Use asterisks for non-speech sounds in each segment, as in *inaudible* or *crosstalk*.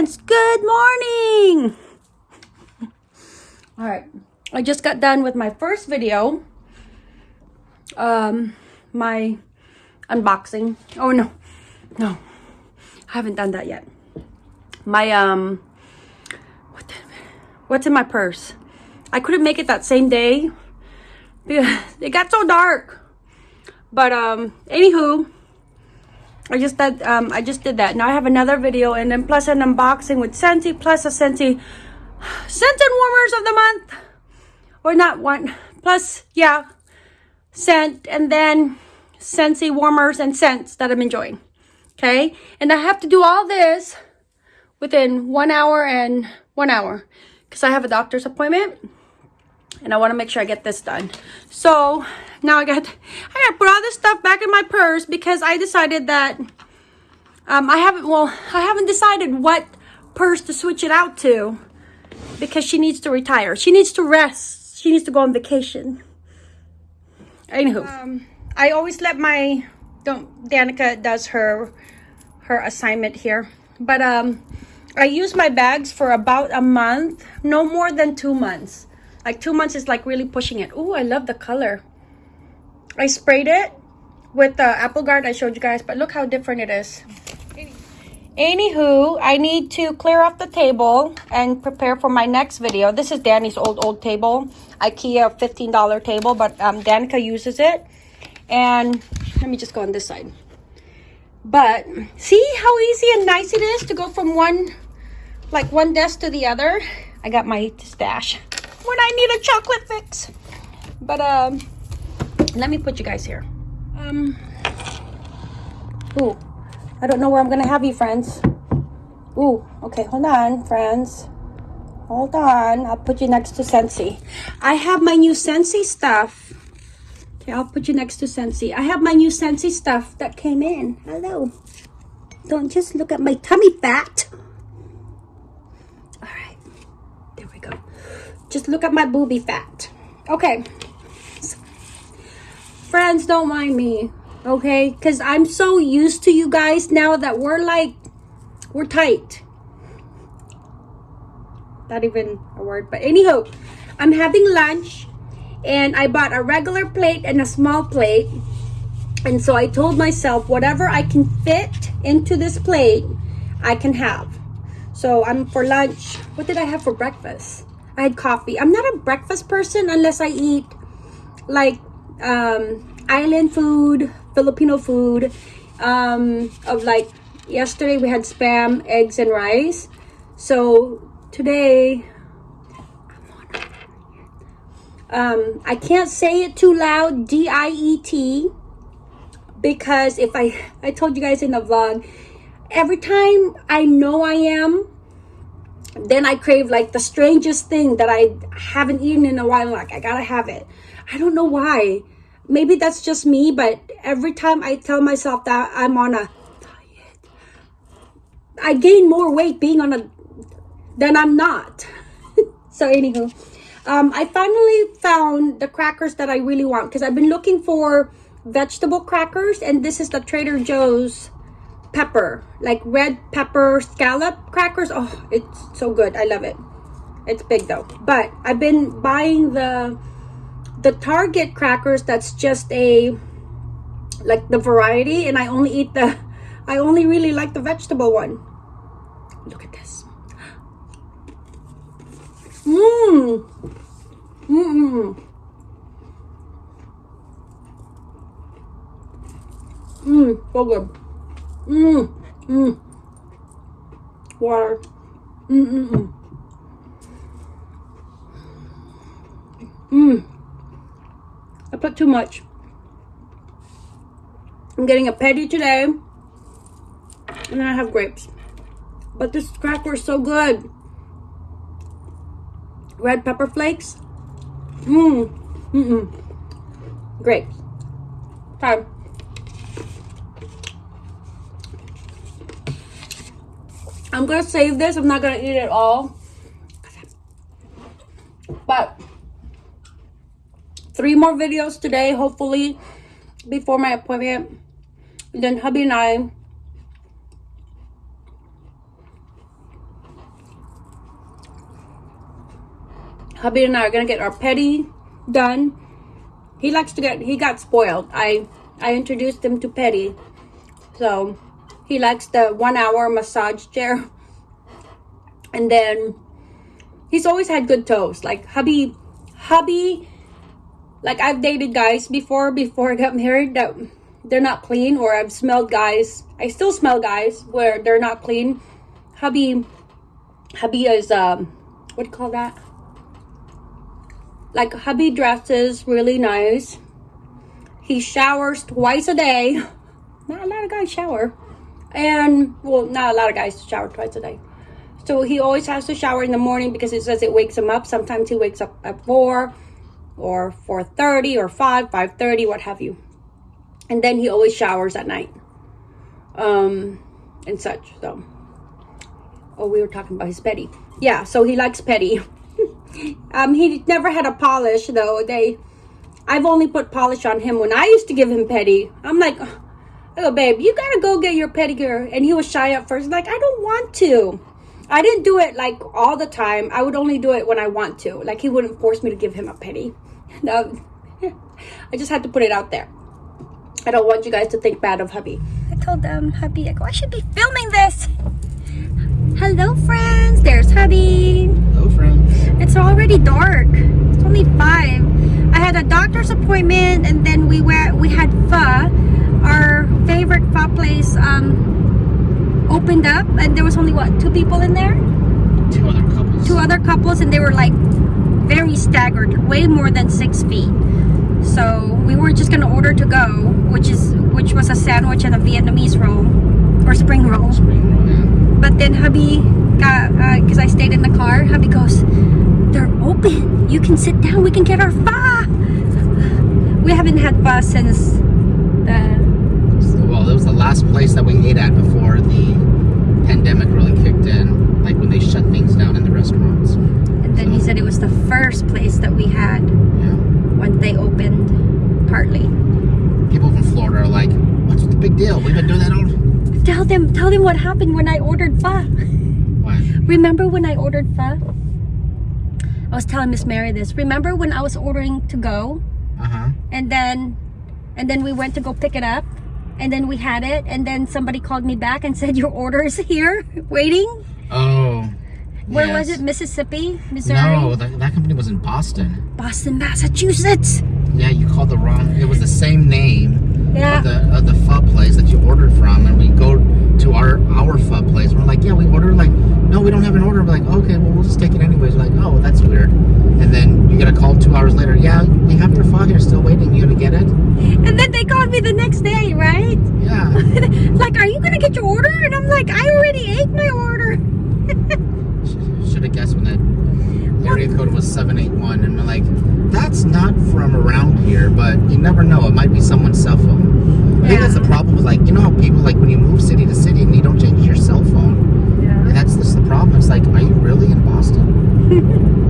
good morning. All right, I just got done with my first video. Um, my unboxing. Oh no, no, I haven't done that yet. My um, what the, what's in my purse? I couldn't make it that same day because *laughs* it got so dark. But um, anywho, I just did um I just did that. Now I have another video and then plus an unboxing with Scentsy plus a Scentsy *sighs* scent and warmers of the month. Or not one plus yeah scent and then Scentsy warmers and scents that I'm enjoying. Okay? And I have to do all this within one hour and one hour because I have a doctor's appointment and I want to make sure I get this done. So now I got I got to put all this stuff back in my purse because I decided that um, I haven't well I haven't decided what purse to switch it out to because she needs to retire. She needs to rest. She needs to go on vacation. Anywho, um, I always let my don't Danica does her her assignment here, but um, I use my bags for about a month, no more than two months. Like two months is like really pushing it. Oh, I love the color. I sprayed it with the apple guard I showed you guys, but look how different it is. Anywho, I need to clear off the table and prepare for my next video. This is Danny's old, old table. Ikea $15 table, but um, Danica uses it. And let me just go on this side. But see how easy and nice it is to go from one, like one desk to the other. I got my stash when I need a chocolate fix. But um, let me put you guys here. Um, ooh, I don't know where I'm gonna have you, friends. Ooh, okay, hold on, friends. Hold on, I'll put you next to Scentsy I have my new Scentsy stuff. Okay, I'll put you next to Scentsy I have my new Scentsy stuff that came in. Hello. Don't just look at my tummy fat. All right, there we go. Just look at my booby fat. Okay. Friends, don't mind me, okay? Because I'm so used to you guys now that we're like, we're tight. Not even a word, but anyhow, I'm having lunch and I bought a regular plate and a small plate. And so I told myself, whatever I can fit into this plate, I can have. So I'm for lunch. What did I have for breakfast? I had coffee. I'm not a breakfast person unless I eat like um, island food, Filipino food. Um, of like yesterday we had spam, eggs, and rice. So today, um, I can't say it too loud. D I E T, because if I *laughs* I told you guys in the vlog, every time I know I am then I crave like the strangest thing that I haven't eaten in a while. Like, I gotta have it. I don't know why. Maybe that's just me, but every time I tell myself that I'm on a diet, I gain more weight being on a than I'm not. *laughs* so, anywho, um, I finally found the crackers that I really want because I've been looking for vegetable crackers, and this is the Trader Joe's pepper, like red pepper scallop crackers. Oh, it's so good. I love it. It's big though. But I've been buying the the Target crackers that's just a like the variety and I only eat the I only really like the vegetable one. Look at this. Mmm. Mmm. Mmm, so good. Mmm. Mmm. Water. Mmm, mmm, mmm. Mmm. Put too much. I'm getting a petty today. And then I have grapes. But this cracker is so good. Red pepper flakes. Mmm. Mmm. Grapes. Time. I'm gonna save this. I'm not gonna eat it all. But three more videos today, hopefully, before my appointment. Then hubby and I hubby and I are gonna get our petty done. He likes to get he got spoiled. I I introduced him to petty, so he likes the one hour massage chair. *laughs* And then he's always had good toes. Like hubby, hubby like I've dated guys before before I got married that they're not clean or I've smelled guys I still smell guys where they're not clean. Hubby hubby is um what do you call that? Like hubby dresses really nice. He showers twice a day. Not a lot of guys shower. And well not a lot of guys shower twice a day. So he always has to shower in the morning because it says it wakes him up. Sometimes he wakes up at four or 4.30 or 5, 5.30, what have you. And then he always showers at night. Um, and such, so. Oh, we were talking about his petty. Yeah, so he likes petty. *laughs* um, he never had a polish, though. They, I've only put polish on him when I used to give him petty. I'm like, oh, babe, you gotta go get your pedicure. And he was shy at first, like, I don't want to. I didn't do it like all the time. I would only do it when I want to. Like he wouldn't force me to give him a penny. *laughs* No, *laughs* I just had to put it out there. I don't want you guys to think bad of hubby. I told them, hubby, I go, I should be filming this. Hello, friends. There's hubby. Hello, friends. It's already dark. It's only five. I had a doctor's appointment, and then we went. We had pho. Our favorite pho place um, opened up, and there was only what two people in there. Two other couples. Two other couples, and they were like very staggered, way more than six feet. So we were just gonna order to go, which is which was a sandwich and a Vietnamese roll or spring roll. Spring roll, yeah. But then hubby got uh, because I stayed in the car. Hubby goes, "They're open. You can sit down. We can get our pho." We haven't had pho since the well, it was the last place that we ate at before pandemic really kicked in. Like when they shut things down in the restaurants. and then he said it was the first place that we had Yeah. when they opened partly. People from Florida are like, "What's the big deal? We've been doing that all." *laughs* Tell them, tell them what happened when I ordered pho. What? Remember when I ordered pho? I was telling Miss Mary this. Remember when I was ordering to go Uh huh. and then and then we went to go pick it up and then we had it and then somebody called me back and said your order is here *laughs* waiting. Oh. Where was it? Mississippi, Missouri, No, that, that company was in Boston. Boston, Massachusetts. Yeah, you called the wrong. It was the same name Yeah. of the of the pho place that you ordered from, and we go to our our pho place. We're like, yeah, we ordered. Like, no, we don't have an order. We're like, okay, well, we'll just take it anyways. We're like, oh, that's weird. And then you get a call two hours later. Yeah, we have your pho here, still waiting. You gonna get it? And then they called me the next day, right? Yeah. *laughs* like, are you gonna get your order? And I'm like, I already ate my order. *laughs* Should have guessed when that area code was seven eight one, and we're like, that's not from around here, but you never know. It might be someone's cell phone. I think Yeah. that's the problem with like, you know how people like when you move city to city and you don't change your cell phone. Yeah. And that's just the problem. It's like, are you really in Boston? *laughs*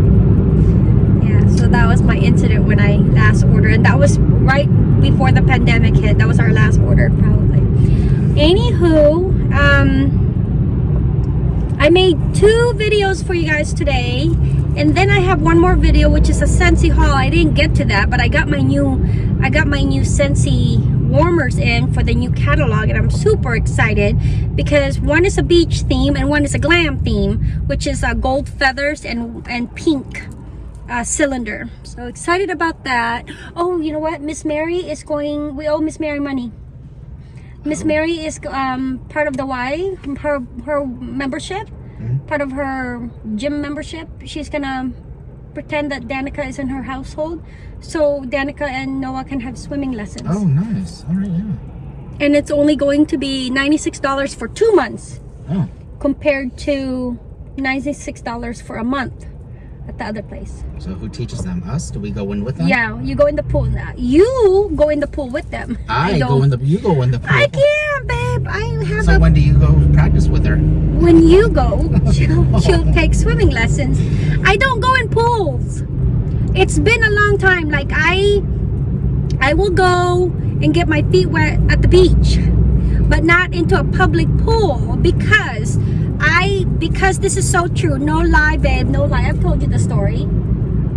Yeah, so that was my incident when I last ordered. And that was right before the pandemic hit. That was our last order, probably. Anywho, um, I made two videos for you guys today. And then I have one more video, which is a Scentsy haul. I didn't get to that, but I got my new, I got my new Scentsy warmers in for the new catalog and I'm super excited because one is a beach theme and one is a glam theme which is uh, gold feathers and and pink uh, cylinder. So excited about that. Oh, you know what? Miss Mary is going, we owe Miss Mary money. Miss Mary is um, part of the Y, her, her membership, Mm-hmm. part of her gym membership. She's gonna pretend that Danica is in her household. So Danica and Noah can have swimming lessons. Oh, nice. All right, yeah. And it's only going to be $96 for two months Oh, compared to $96 for a month at the other place. so who teaches them? Us? Do we go in with them? Yeah, you go in the pool now. You go in the pool with them. I, don't. go in the. You go in the pool. I can't, babe. I have So a. when do you go practice with her? when you go, *laughs* she'll, she'll take swimming lessons. I don't go in pools. It's been a long time. Like I, I will go and get my feet wet at the beach, but not into a public pool because I because this is so true. No lie, babe. No lie. I've told you the story.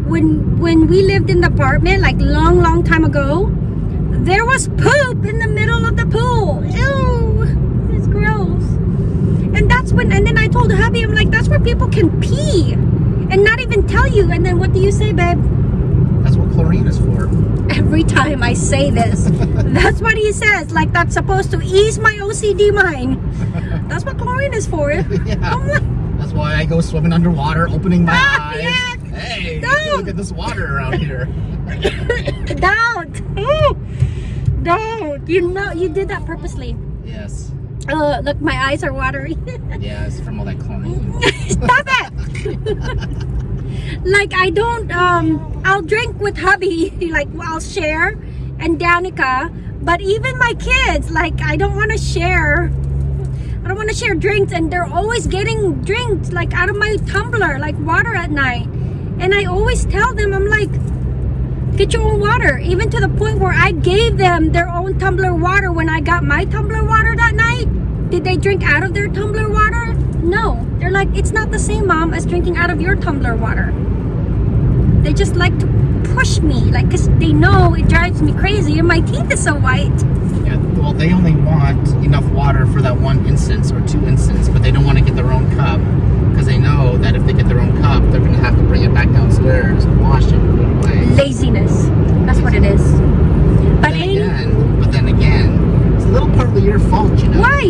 when when we lived in the apartment, like long, long time ago, there was poop in the middle of the pool. Ew, it's gross. And that's when, and then I told hubby, I'm like, that's where people can pee and not even tell you. And then what do you say, babe? That's what chlorine is for. Every time I say this, *laughs* that's what he says. Like that's supposed to ease my OCD mind. That's what chlorine is for. *laughs* Yeah. Like, That's why I go swimming underwater, opening my Ah, eyes. yes. Hey, Don't. look at this water around here. *laughs* don't, don't. You know, you did that purposely. yes. Uh, look, my eyes are watery. *laughs* Yes, from all that chlorine. Stop it! like I don't um I'll drink with hubby, like I'll share and Danica, but even my kids, like I don't wanna share I don't wanna share drinks and they're always getting drinks like out of my tumbler, like water at night. And I always tell them, I'm like, get your own water. Even to the point where I gave them their own tumbler water when I got my tumbler water that night. Did they drink out of their tumbler water? No. They're like, it's not the same, mom, as drinking out of your tumbler water. They just like to push me, like, because they know it drives me crazy and my teeth is so white. Yeah, well, they only want enough water for that one instance or two instances, but they don't want to get their own cup because they know that if they get their own cup, they're going to have to bring it back downstairs and wash it and put it away. Laziness. That's what it is. But then again, but then again, it's a little partly your fault, you know. why?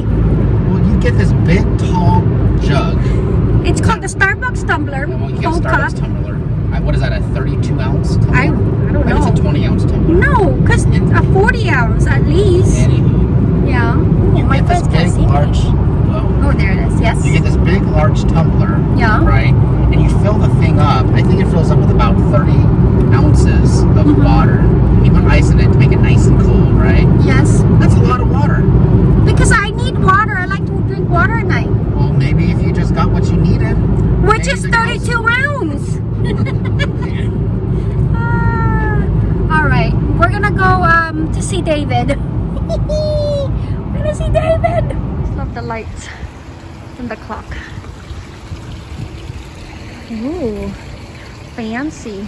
Well, you get this big, tall jug. It's called the Starbucks tumbler. Well, you get Starbucks cup. tumbler. What is that? A 32 ounce tumbler? I, I don't Maybe know. it's a 20 ounce tumbler. No, because it's a 40 ounce at least. Anywho, Yeah. Oh, you my get this big, large. Whoa. Oh, there it is. Yes. You get this big, large tumbler. Yeah. Right? And you fill the thing up. I think it fills up with about 30 ounces of Mhm. water. You put ice in it to make it nice and cold, right? Yes. That's a lot of water. Because I need water. I like to drink water at night. Well, maybe if you just got what you needed. Which is Anything else? 32 rounds. Ah, all right. We're to go um, to see David. *laughs* We're to see David. Love the lights and the clock. Ooh, fancy.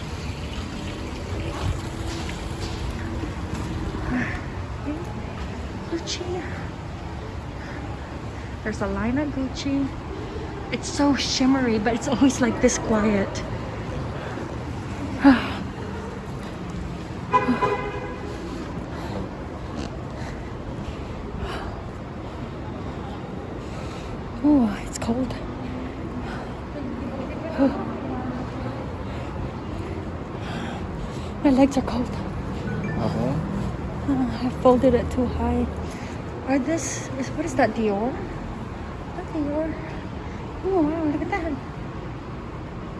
Gucci. There's a line Gucci. It's so shimmery, but it's always like this quiet. Oh, it's cold. My legs are cold. Uh-huh. Oh, I folded it too high. Are this is what is that Dior? That Dior. Oh wow, look at that.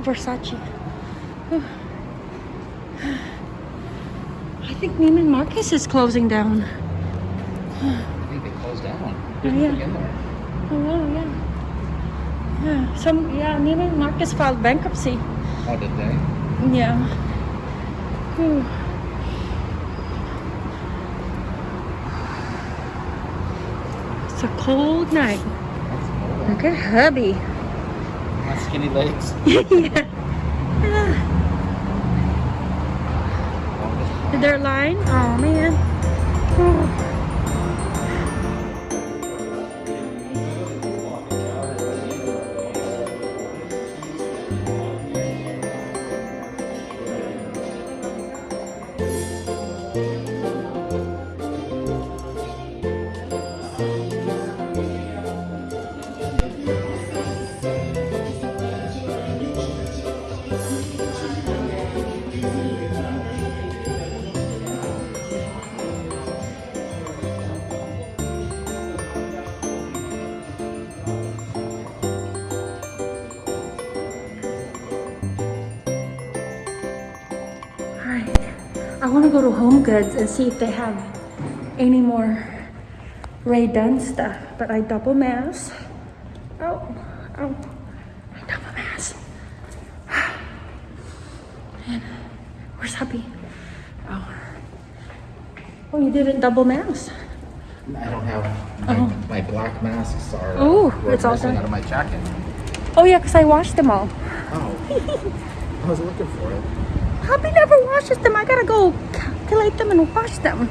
Versace. Oh. *sighs* I think Neiman Marcus is closing down. I think they closed down. There's Yeah. in nothing there. Oh wow, yeah. Yeah, some yeah, Neiman Marcus filed bankruptcy. Oh, did they? Yeah. Whew. It's a cold night. Look at hubby. My skinny legs. *laughs* yeah. Is there a line? Oh man. Oh. Go to Home Goods and see if they have any more Rae Dunn stuff. But I double mask. Oh, oh. I double mask. *sighs* And where's hubby? Oh. Oh, you didn't double mask. I don't have my, Oh. my black masks are Oh, it's all done. out of my jacket. Oh yeah, because I washed them all. Oh, *laughs* I was looking for it. Hubby never washes them. I gotta go calculate them and wash them.